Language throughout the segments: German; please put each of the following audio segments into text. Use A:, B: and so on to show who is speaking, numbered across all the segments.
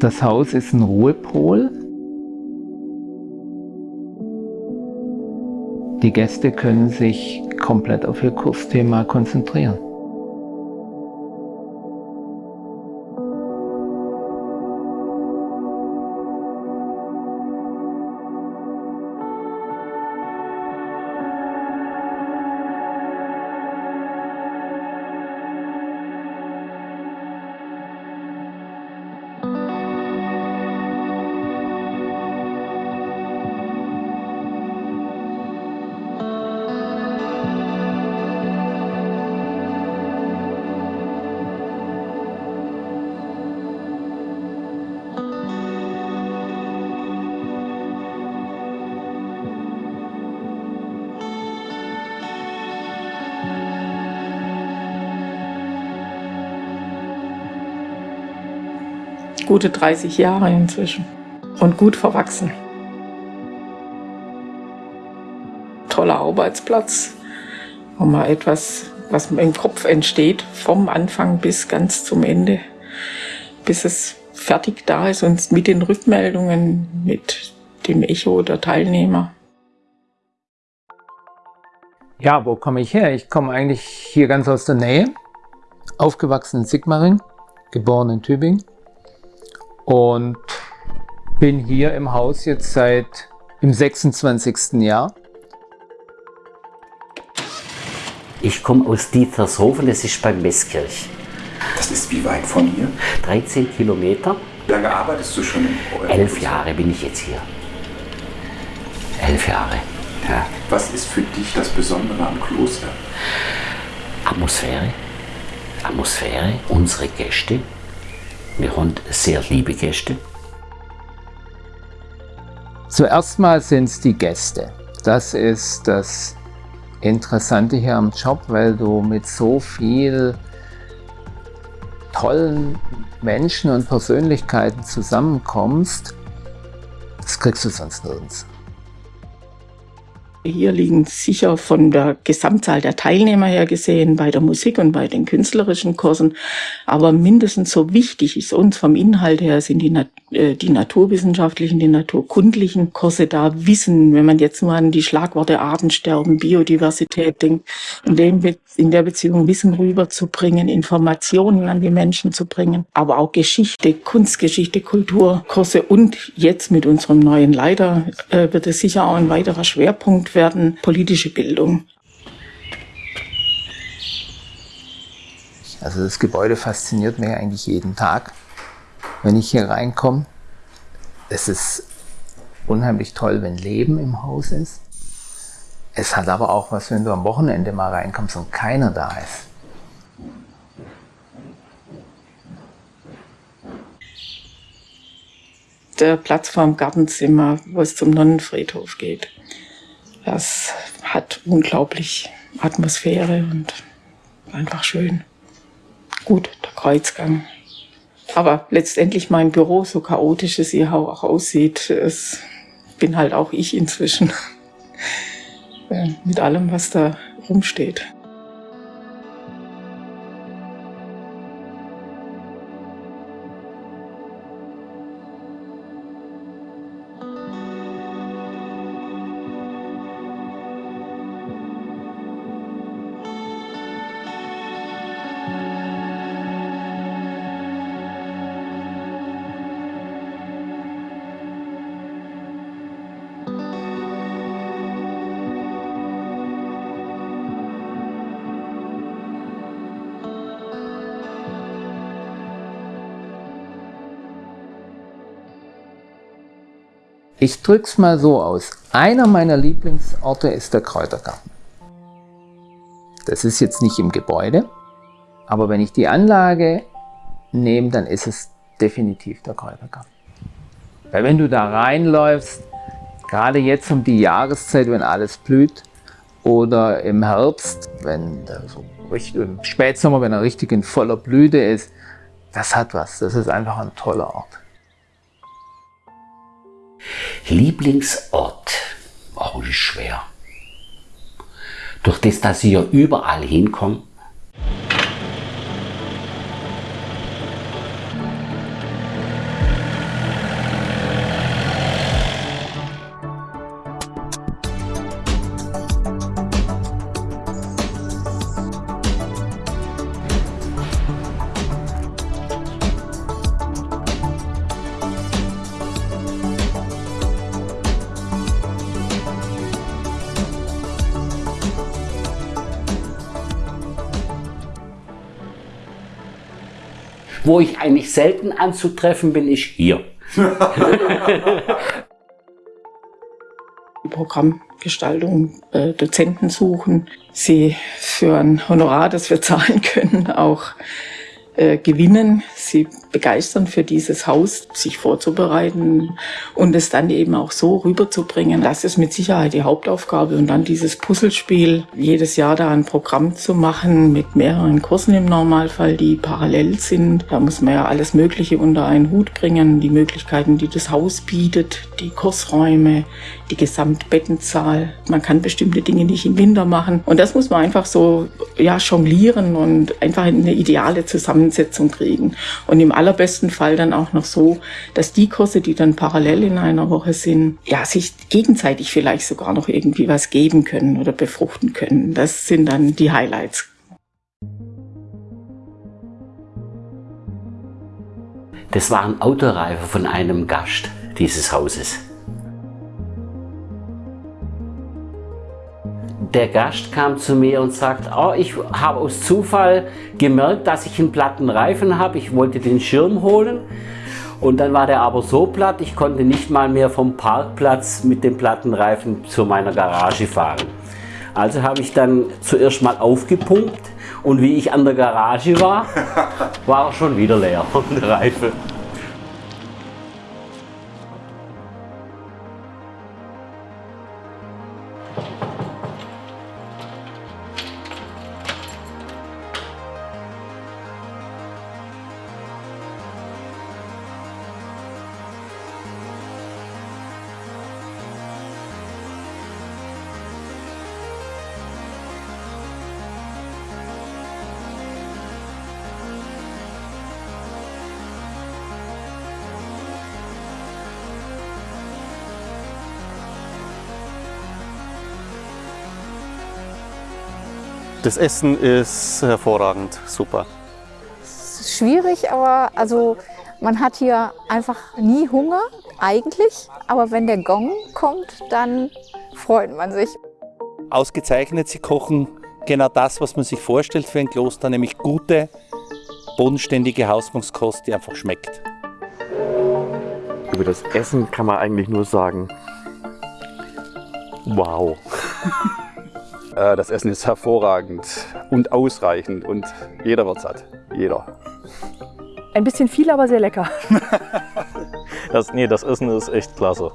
A: Das Haus ist ein Ruhepol. Die Gäste können sich komplett auf ihr Kursthema konzentrieren.
B: Gute 30 Jahre inzwischen und gut verwachsen. Toller Arbeitsplatz, wo man etwas, was im Kopf entsteht, vom Anfang bis ganz zum Ende, bis es fertig da ist und mit den Rückmeldungen, mit dem Echo der Teilnehmer.
A: Ja, wo komme ich her? Ich komme eigentlich hier ganz aus der Nähe, aufgewachsen in Sigmaring, geboren in Tübingen und bin hier im Haus jetzt seit im 26. Jahr.
C: Ich komme aus Dietershofen, das ist beim Meßkirch.
D: Das ist wie weit von hier?
C: 13 Kilometer.
D: Wie lange arbeitest du schon
C: eurem Elf Jahre bin ich jetzt hier. Elf Jahre. Ja.
D: Was ist für dich das Besondere am Kloster?
C: Atmosphäre. Atmosphäre, unsere Gäste, wir haben sehr liebe Gäste.
A: Zuerst mal sind es die Gäste. Das ist das Interessante hier am Job, weil du mit so viel tollen Menschen und Persönlichkeiten zusammenkommst. Das kriegst du sonst nirgends.
B: Hier liegen sicher von der Gesamtzahl der Teilnehmer her gesehen bei der Musik und bei den künstlerischen Kursen, aber mindestens so wichtig ist uns vom Inhalt her sind die, äh, die naturwissenschaftlichen, die naturkundlichen Kurse da Wissen, wenn man jetzt nur an die Schlagworte Artensterben, Biodiversität denkt, in, dem in der Beziehung Wissen rüberzubringen, Informationen an die Menschen zu bringen, aber auch Geschichte, Kunstgeschichte, Kulturkurse und jetzt mit unserem neuen Leiter äh, wird es sicher auch ein weiterer Schwerpunkt werden politische Bildung.
A: Also das Gebäude fasziniert mich eigentlich jeden Tag, wenn ich hier reinkomme. Es ist unheimlich toll, wenn Leben im Haus ist. Es hat aber auch was, wenn du am Wochenende mal reinkommst und keiner da ist.
B: Der Platz vorm Gartenzimmer, wo es zum Nonnenfriedhof geht. Das hat unglaublich Atmosphäre und einfach schön. Gut, der Kreuzgang. Aber letztendlich mein Büro, so chaotisch es hier auch aussieht, es bin halt auch ich inzwischen. Mit allem, was da rumsteht.
A: Ich drück's mal so aus. Einer meiner Lieblingsorte ist der Kräutergarten. Das ist jetzt nicht im Gebäude, aber wenn ich die Anlage nehme, dann ist es definitiv der Kräutergarten. Weil wenn du da reinläufst, gerade jetzt um die Jahreszeit, wenn alles blüht, oder im Herbst, wenn so richtig, im Spätsommer, wenn er richtig in voller Blüte ist, das hat was. Das ist einfach ein toller Ort.
C: Lieblingsort, oh, ist schwer. Durch das, dass ich ja überall hinkomme, Wo ich eigentlich selten anzutreffen bin, ist hier.
B: Programmgestaltung, äh, Dozenten suchen, sie für ein Honorar, das wir zahlen können, auch äh, gewinnen, sie begeistern für dieses Haus, sich vorzubereiten und es dann eben auch so rüberzubringen. Das ist mit Sicherheit die Hauptaufgabe und dann dieses Puzzlespiel, jedes Jahr da ein Programm zu machen mit mehreren Kursen im Normalfall, die parallel sind. Da muss man ja alles Mögliche unter einen Hut bringen, die Möglichkeiten, die das Haus bietet, die Kursräume, die Gesamtbettenzahl. Man kann bestimmte Dinge nicht im Winter machen und das muss man einfach so ja jonglieren und einfach eine ideale Zusammensetzung kriegen. Und im allerbesten Fall dann auch noch so, dass die Kurse, die dann parallel in einer Woche sind, ja, sich gegenseitig vielleicht sogar noch irgendwie was geben können oder befruchten können. Das sind dann die Highlights.
C: Das waren Autoreife von einem Gast dieses Hauses. Der Gast kam zu mir und sagt, oh, ich habe aus Zufall gemerkt, dass ich einen platten Reifen habe. Ich wollte den Schirm holen und dann war der aber so platt, ich konnte nicht mal mehr vom Parkplatz mit dem platten Reifen zu meiner Garage fahren. Also habe ich dann zuerst mal aufgepumpt und wie ich an der Garage war, war er schon wieder leer, der Reifen.
E: Das Essen ist hervorragend, super.
F: Es ist schwierig, aber also man hat hier einfach nie Hunger eigentlich. Aber wenn der Gong kommt, dann freut man sich.
G: Ausgezeichnet, sie kochen genau das, was man sich vorstellt für ein Kloster, nämlich gute, bodenständige Hausmannskost, die einfach schmeckt.
H: Über das Essen kann man eigentlich nur sagen, wow.
I: Äh, das Essen ist hervorragend und ausreichend und jeder wird satt. Jeder.
J: Ein bisschen viel, aber sehr lecker.
E: das, nee, das Essen ist echt klasse.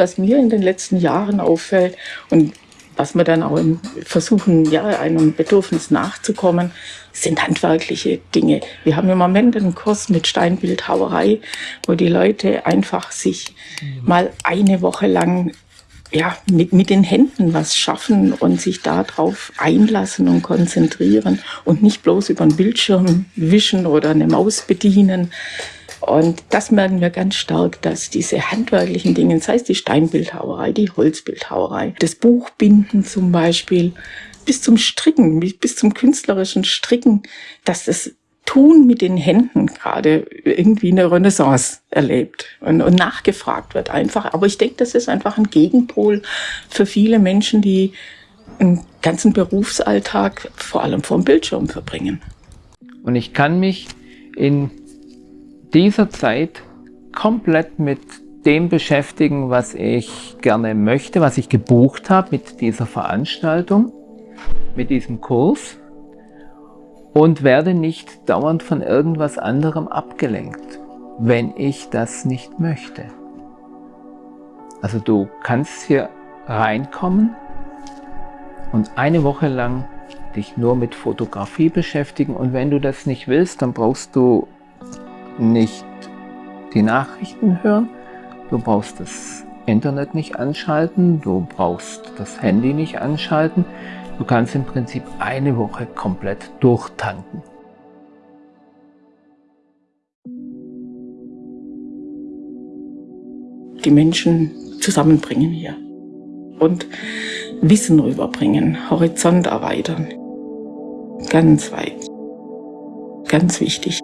B: Was mir in den letzten Jahren auffällt und was wir dann auch versuchen, ja, einem Bedürfnis nachzukommen, sind handwerkliche Dinge. Wir haben im Moment einen Kurs mit Steinbildhauerei, wo die Leute einfach sich mal eine Woche lang ja, mit, mit den Händen was schaffen und sich darauf einlassen und konzentrieren und nicht bloß über einen Bildschirm wischen oder eine Maus bedienen, und das merken wir ganz stark, dass diese handwerklichen Dinge, sei es die Steinbildhauerei, die Holzbildhauerei, das Buchbinden zum Beispiel, bis zum Stricken, bis zum künstlerischen Stricken, dass das Tun mit den Händen gerade irgendwie eine Renaissance erlebt und, und nachgefragt wird einfach. Aber ich denke, das ist einfach ein Gegenpol für viele Menschen, die einen ganzen Berufsalltag vor allem vor dem Bildschirm verbringen.
A: Und ich kann mich in dieser Zeit komplett mit dem beschäftigen, was ich gerne möchte, was ich gebucht habe mit dieser Veranstaltung, mit diesem Kurs und werde nicht dauernd von irgendwas anderem abgelenkt, wenn ich das nicht möchte. Also du kannst hier reinkommen und eine Woche lang dich nur mit Fotografie beschäftigen und wenn du das nicht willst, dann brauchst du nicht die Nachrichten hören, du brauchst das Internet nicht anschalten, du brauchst das Handy nicht anschalten. Du kannst im Prinzip eine Woche komplett durchtanken.
B: Die Menschen zusammenbringen hier. Und Wissen rüberbringen, Horizont erweitern. Ganz weit. Ganz wichtig.